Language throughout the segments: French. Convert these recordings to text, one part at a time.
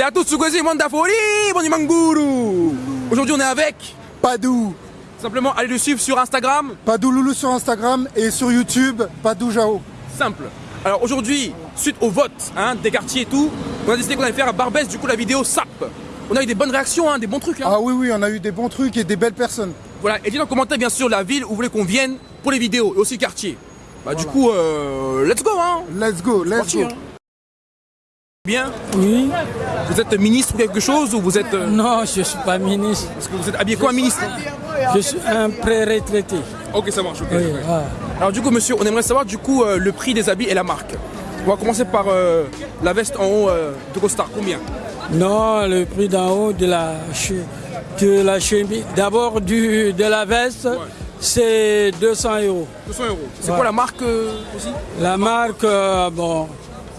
C'est à tous Sugozi Mandafori, bon Manguru. Aujourd'hui on est avec Padou. Simplement allez le suivre sur Instagram. Padou Loulou sur Instagram et sur YouTube, Padou Jao. Simple. Alors aujourd'hui, suite au vote hein, des quartiers et tout, on a décidé qu'on allait faire à Barbès du coup la vidéo SAP. On a eu des bonnes réactions, hein, des bons trucs. Hein. Ah oui oui, on a eu des bons trucs et des belles personnes. Voilà, et dites dans les commentaires bien sûr la ville où vous voulez qu'on vienne pour les vidéos et aussi le quartier. Bah du coup, euh, let's go hein Let's go, let's Parti, go. hein. Bien Oui. Vous êtes ministre ou quelque chose ou vous êtes... euh, Non, je ne suis pas ministre. Est-ce que vous êtes habillé quoi ministre Je suis un pré-retraité. Ok ça marche. Oui. Alors du coup monsieur, on aimerait savoir du coup euh, le prix des habits et la marque. On va commencer par euh, la veste en haut euh, de Costard, combien? Non, le prix d'en haut de la, de la chemise. D'abord, de la veste, c'est 200 euros. 200 euros. C'est Ouais. quoi la marque aussi? La marque, bon,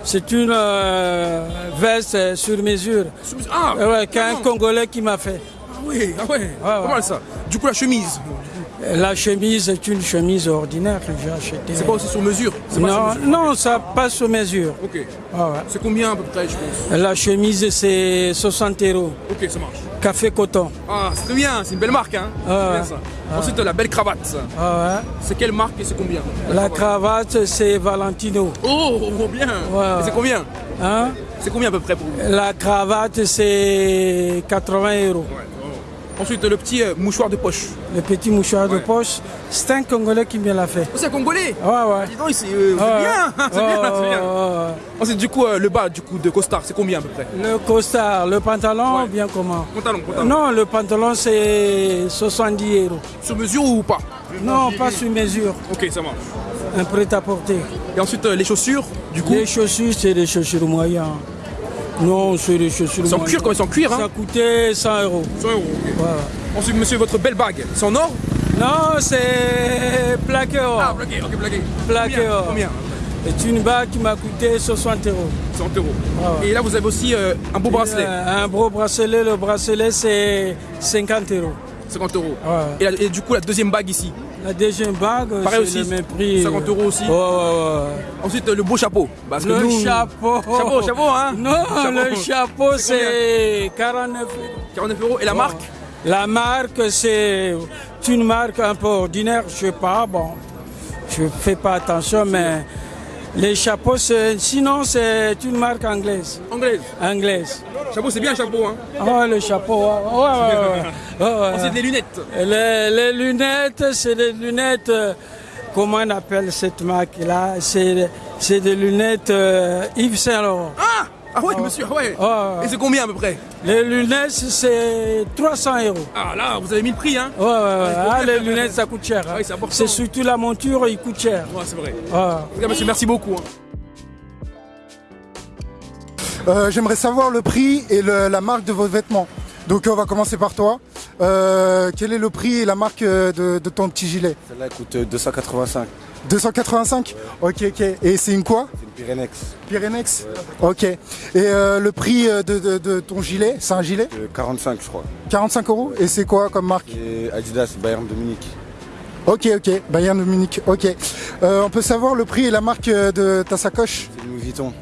c'est une euh, veste sur mesure. Ah Euh, ouais, qu'un. Congolais qui m'a fait. Ah oui, ah ouais, ouais. pas mal ça? Du coup la chemise, La chemise est une chemise ordinaire que j'ai achetée. c'est pas aussi sur mesure? C'est pas sur Non, mesure. non, ça passe sur mesure. Ok. Ah ouais. C'est combien à peu près je pense? La chemise, c'est 60 euros. Ok, ça marche. Café coton. Ah, c'est très bien, c'est une belle marque hein. Ah bien ça. Ensuite la belle cravate. Ah C'est quelle marque et c'est combien? La cravate, c'est Valentino. Oh, oh, bien Ouais. Et c'est combien? Hein? C'est combien à peu près pour vous? La cravate, c'est 80 euros. Ouais, oh. Ensuite le petit euh, mouchoir de poche. Le petit mouchoir de poche, c'est un Congolais qui me l'a fait. Oh, c'est un congolais Ouais, ouais. Dis donc, c'est euh, c'est Ouais. bien, c'est bien, c'est bien. Ensuite, du coup, euh, le bas du coup de costard, c'est combien à peu près? Le costard, le pantalon, Ouais. bien comment? Pantalon, pantalon. Non, le pantalon, c'est 70 euros. Sur mesure ou pas? Non, pas sur mesure. Ok, ça marche. Un prêt-à-porter. Et ensuite, les chaussures, du coup, Les chaussures, c'est des chaussures moyennes. Non, c'est des chaussures c'est en moyennes. cuir, comme en cuir, Ça hein coûtait 100 euros. 100 euros, ok. Voilà. Ensuite, monsieur, votre belle bague, c'est en or? Non, c'est plaqué or. Ah, blagué, ok. Plaqué Combien, or. Combien? C'est une bague qui m'a coûté 60 euros. 100 euros. Ah. Et là, vous avez aussi euh, un beau bracelet, Euh, un gros bracelet, le bracelet c'est 50 euros. 50 euros. Et du coup, la deuxième bague ici? La deuxième bague, c'est aussi, le même prix. 50 euros aussi. Ouais, ouais. Ensuite, euh, le beau chapeau. Parce que Le nous- chapeau. Chapeau, chapeau, hein Non, Chapeau. le chapeau C'est c'est 49 euros. 49 euros. Et la marque La marque, c'est une marque un peu ordinaire, je sais pas, bon, je fais pas attention, mais les chapeaux, c'est- sinon c'est une marque anglaise. anglaise. Anglaise. Chapeau, c'est bien un chapeau, hein. Ah, le chapeau, ouais, ouais. Ensuite, les lunettes. Les, les lunettes, c'est des lunettes, euh, comment on appelle cette marque-là? C'est c'est des lunettes euh, Yves Saint Laurent. Ah Ah ouais, monsieur, ah ouais. Ah. Et c'est combien à peu près Les lunettes, c'est 300 euros. Ah là, vous avez mis le prix, hein Ouais, ouais, ouais. Ah, les lunettes, ça coûte cher. hein. oui, c'est surtout la monture, il coûte cher. Ouais, c'est vrai. Ouais. En tout cas, monsieur, merci beaucoup. hein. Euh, J'aimerais savoir le prix et le- la marque de vos vêtements. Donc on va commencer par toi. Euh, quel est le prix et la marque euh, de, de ton petit gilet? Celle-là elle coûte euh, 285. 285 Ok, ok. Et c'est une quoi? C'est une Pyrenex. Pyrenex? Ok. Et euh, le prix de, de- de ton gilet, c'est un gilet? Euh, 45 je crois. 45 euros? Et c'est quoi comme marque? Adidas Bayern de Munich. Ok, ok. Bayern de Munich. Ok. Euh, on peut savoir le prix et la marque de ta sacoche? C'est Louis Vuitton.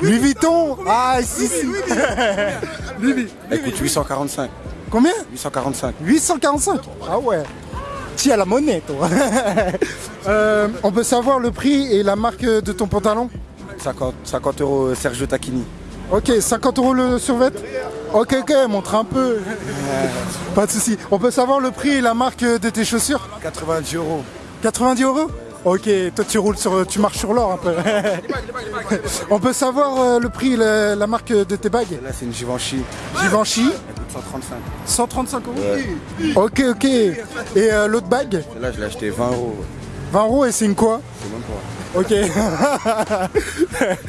Louis Vuitton? Ah, si, si. Louis Elle coûte 845. Combien 845. 845 Ah ouais Tiens la monnaie, toi Euh, On peut savoir le prix et la marque de ton pantalon 50, 50 euros euh, Sergio Tacchini. Ok, 50 euros le survêt Ok, ok, montre un peu. Pas de souci. On peut savoir le prix et la marque de tes chaussures 90 euros. 90 euros Ok, toi tu roules sur, tu marches sur l'or un peu. On peut savoir euh, le prix et la, la marque de tes bagues Là c'est une Givenchy. Givenchy, 135. 135 euros. Ok, ok. Et euh, l'autre bague Celle-là je l'ai acheté 20 euros. 20 euros et c'est une quoi C'est même pas. Ok.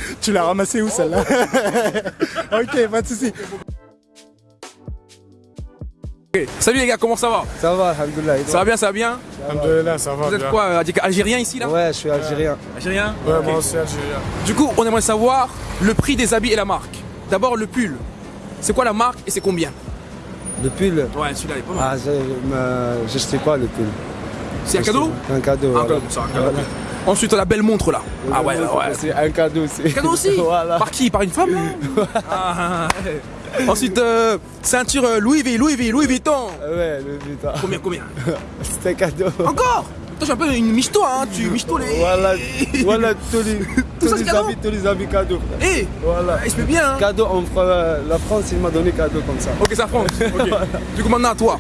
tu l'as ramassé où celle-là Ok, pas de souci. Ok. Salut les gars, comment ça va Ça va, Alhamdoulilah. Ça va bien, ça va bien Alhamdoulilah, ça va Vous êtes bien. quoi euh, Algérien ici là Ouais, je suis algérien. Algérien Ouais, Ok. moi aussi algérien. Du coup, on aimerait savoir le prix des habits et la marque. D'abord le pull. C'est quoi la marque et c'est combien Le pull Ouais, celui-là il est pas mal. Ah, je sais pas le pull. C'est un cadeau Un cadeau. Un voilà. cadeau, c'est un cadeau. Ensuite, la belle montre là. Ah ouais, ouais. C'est un cadeau aussi. Cadeau aussi Voilà. Par qui Par une femme Ah, ouais. Ensuite, euh, ceinture euh, Louis V, Louis V, Louis Vuitton. Ouais, le putain. Combien, combien C'est un cadeau. Encore Toi, j'ai un peu une michto, hein. Tu michto les. Voilà, voilà tous les, tous ça, les tous les habits cadeaux. Eh Voilà. Il se fait bien, hein. Cadeau en France, la France, il m'a donné cadeau comme ça. Ok, ça France. Du coup, maintenant à toi.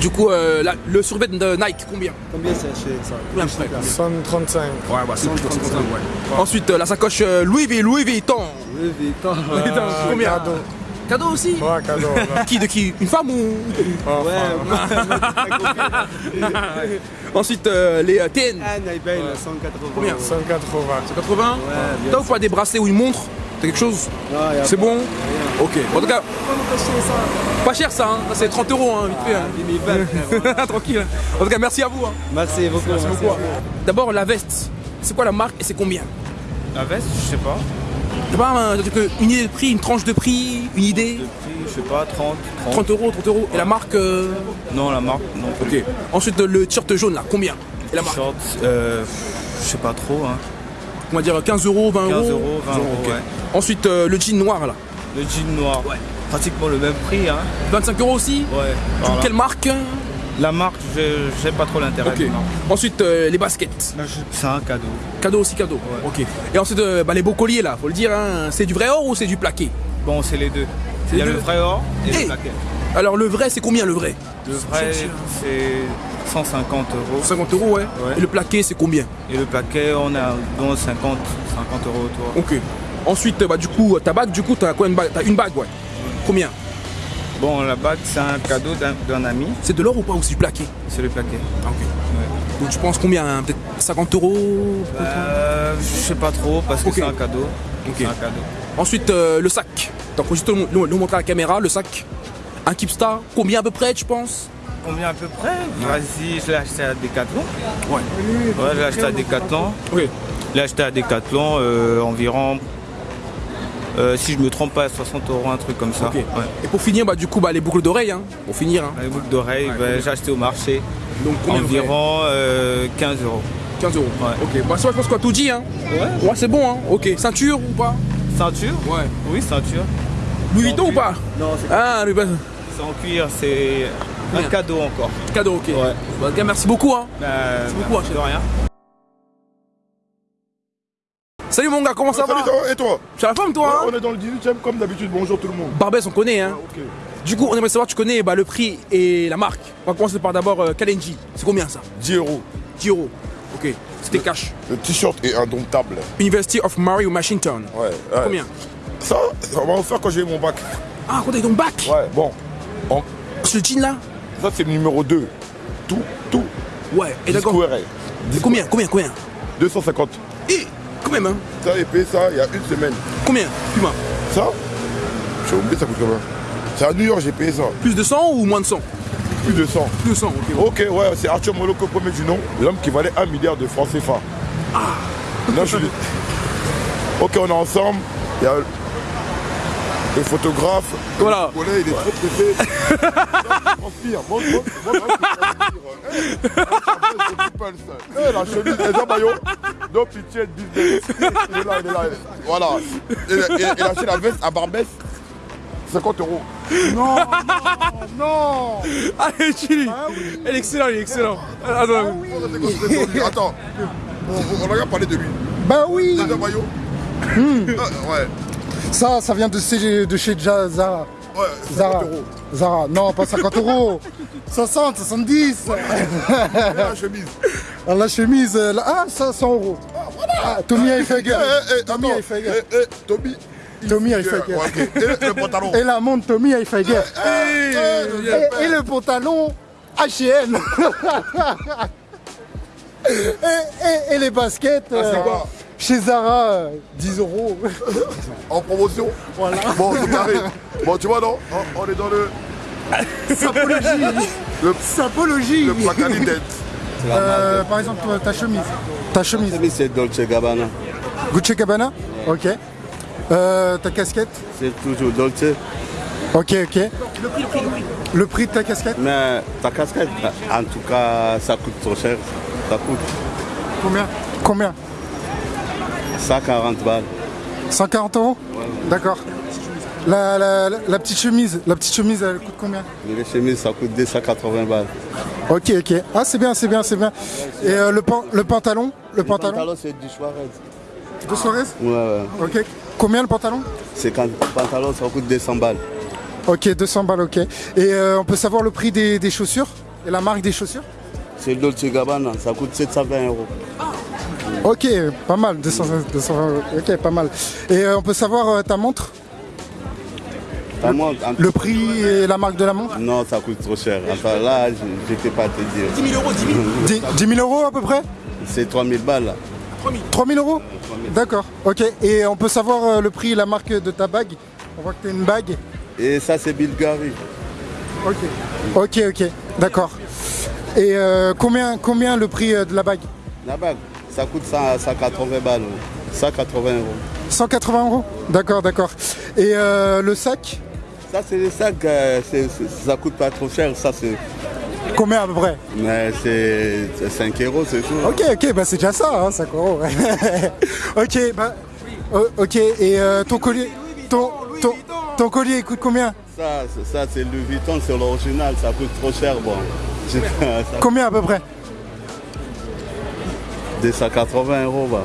Du coup, euh, la- le survêt de Nike, combien? Combien c'est chez ça? Combien à peu près? 135. Ouais, ouais, 135, ouais. Ensuite, euh, la sacoche euh, Louis V, Louis Vuitton. Oui, putain. Putain, combien? cadeau. Cadeau aussi Ouais, cadeau. là. Qui de qui? Une femme ou Ouais, Ensuite, euh, les euh, TN. un iPhone 180. Combien? 180. 80 Ouais, T'as ou pas des bracelets ou une montre T'as quelque chose? C'est bon? Ok. En tout cas, pas cher ça, hein. C'est 30 euros, hein, vite fait. hein. 10 000 balles, frère. Tranquille. En tout cas, merci à vous. hein. Merci beaucoup. Merci beaucoup. D'abord, la veste. C'est quoi la marque et c'est combien? La veste, je sais pas. T'as pas un- une idée de prix, une tranche de prix, une idée De prix, je sais pas, 30, 30. 30 euros, 30 euros. Et la marque euh, Non, la marque, non. Ok. Ensuite, le t-shirt jaune là, combien Et la marque Short, euh, je sais pas trop. Hein. On va dire 15 euros, 20 euros 15 euros, 20 euros, ouais. Ensuite, euh, le jean noir là, Le jean noir, Ouais. pratiquement le même prix. Hein. 25 euros aussi Ouais. voilà. Quelle marque La marque, je j'ai pas trop l'intérêt. Ensuite, euh, les baskets. C'est un cadeau. Cadeau aussi, cadeau. Ok. Et ensuite, euh, bah, les beaux colliers là, faut le dire, hein, c'est du vrai or ou c'est du plaqué? Bon, c'est les deux. C'est Il y a le vrai or et Eh le plaqué. Alors, le vrai, c'est combien le vrai? Le vrai, c'est 150 euros. 50 euros, ouais. Ouais. Et le plaqué, c'est combien? Et le plaquet, on a dans 50, 50 euros autour. Ok. Ensuite, bah, du coup, ta bague, du coup, t'as quoi une bague T'as une bague, ouais. Combien? Bon, la bague, c'est un cadeau d'un ami. C'est de l'or ou pas ou c'est du plaqué? C'est le plaquet. Ah, ok. Donc, tu penses combien hein? Peut-être 50 euros Euh, je sais pas trop parce que c'est un cadeau. Un cadeau. Ensuite, euh, le sac. Donc, faut juste le- le montrer à la caméra, le sac. Un Keepstar, combien à peu près, tu penses? Combien à peu près? Vas-y, je l'ai acheté à Decathlon. Ouais. Ouais, je l'ai acheté à Decathlon. Ok. Je l'ai acheté à Decathlon euh, environ, euh, si je me trompe pas, 60 euros, un truc comme ça. Ouais. Et pour finir, bah, du coup, bah, les boucles d'oreilles, hein, pour finir. hein. Les boucles d'oreilles, ben, j'ai acheté au marché. Donc, combien environ euh, 15 euros. 15 euros. Ouais. Ok. Bah, ça, je pense qu'on a tout dit, hein. Ouais. Ouais, c'est bon, hein. Ok. Ceinture ou pas? Ceinture? Ouais. Oui, ceinture. Louis Vuitton ou pas? Non, c'est Ah, Louis Vuitton. c'est en cuir, c'est un cadeau encore. Cadeau, ok. Ouais. Bah, merci beaucoup, hein. Euh, beaucoup, merci de rien. Salut mon gars, comment ça Salut, va va Et toi Tu as la forme, toi hein On est dans le 18ème comme d'habitude. Bonjour tout le monde. Barbès, on connaît, hein. Ok. Du coup, on aimerait savoir, tu connais bah, le prix et la marque. On va commencer par d'abord euh, Kalenji. C'est combien ça 10 euros. 10 euros. Ok, c'était cash. Le t-shirt est indomptable. University of Mary Washington. Ouais. ouais. Combien Ça, ça va faire quand j'ai eu mon bac. Ah, quand t'as ton bac Ouais, bon. Ce jean là Ça, c'est le numéro 2. Tout, tout. Ouais, et d'accord. Combien Combien Combien 250. Et même, hein Ça, j'ai payé ça il y a une semaine. Combien? Dis-moi. Ça, j'ai oublié ça coûte combien C'est à New York, j'ai payé ça. Plus de 100 ou moins de 100 Plus de 100. Plus de 100, ok. Ok, ouais, c'est Arthur Moloko, premier du nom. L'homme qui valait 1 milliard de francs CFA. Ah. Non, je suis... Ok, on est ensemble. Il y a le photographe. Voilà. Le collègue, il est trop pressé. Transpire. Montre, montre, montre. Eh, eh, la chemise, les maillot. No pitié de business. Il est là, il est là. il est- Voilà. Il, il- il a acheté la veste à Barbès. 50 euros. Allez, Chili Il est excellent, il est excellent. Attends, Attends. On, on a rien parlé de lui. Bah oui maillot. Hmm. Ah, ouais. Ça, ça vient de chez, de chez Ja- Zara. Ouais, 50 Zara. euros. Zara. Non, pas 50 euros. 60, 70. Et la chemise. Ah, La chemise, euh, là, ah, ça, 100 euros. Ah, Tommy Hilfiger. Eh, eh, Tommy attends. Hilfiger. Eh, eh, Tommy. Tommy Ouais, Hilfiger. Et le pantalon. Et la montre Tommy Hilfiger. Eh, Et, et le pantalon H&M. et, et- et les baskets quoi chez Zara, euh, 10 euros. En promotion. Voilà. Bon, c'est carré. Bon, tu vois, non on, on est dans le, Sapologie. le, Sapologie. le. Euh, par exemple, toi, ta chemise. Ta chemise. Oui, c'est Dolce Gabbana. Gucci Gabbana Ok. Euh, ta casquette C'est toujours Dolce. Ok, ok. Le prix de ta casquette Mais ta casquette, en tout cas, ça coûte trop cher. Ça coûte Combien? Combien? 140 balles. 140 euros D'accord. La, la- la- la petite chemise, la petite chemise, elle coûte combien? Les chemises, ça coûte 280 balles. Ok, ok. Ah, c'est bien, c'est bien, c'est bien. Et euh, le, pan- le pantalon? Le pantalon? pantalon, c'est du Suarez. De Suarez? Ouais, ouais. Ok. Combien le pantalon? C'est quand le pantalon, ça coûte 200 balles. Ok, 200 balles, ok. Et euh, on peut savoir le prix des, des chaussures? Et la marque des chaussures? C'est Dolce Gabbana, ça coûte 720 euros. Ok, pas mal, 200, 200 euros. Ok, pas mal. Et euh, on peut savoir euh, ta montre? Ta montre, en- Le prix et la marque de la montre? Non, ça coûte trop cher. Enfin là, je ne peux pas te dire. 10 000 euros, 10 000 10, 10 000 euros à peu près? C'est 3000 balles là. 3 000 euros? D'accord, ok. Et on peut savoir euh, le prix et la marque de ta bague? On voit que tu as une bague. Et ça, c'est Bulgarie. Ok. Ok, ok, d'accord. Et euh, combien, combien le prix euh, de la bague? La bague, ça coûte 100 180 balles. 180 euros. 180 euros D'accord, d'accord. Et euh, le sac? Ça, c'est les sacs, euh, ça coûte pas trop cher. Ça, c'est. Combien à peu près? Mais c'est c'est 5 euros, c'est tout. Ok, ok, bah c'est déjà ça, hein, 5 euros. ok, bah. euh, ok, et euh, ton collier. Ton, ton, ton collier il coûte combien? Ça, c'est- ça c'est Louis Vuitton, c'est l'original, ça coûte trop cher. Bon. Combien à peu près? 280 euros. Bah.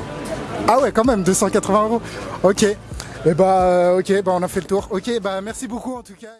Ah ouais, quand même, 280 euros. Ok. Et bah, euh, ok, bah on a fait le tour. Ok, bah merci beaucoup en tout cas.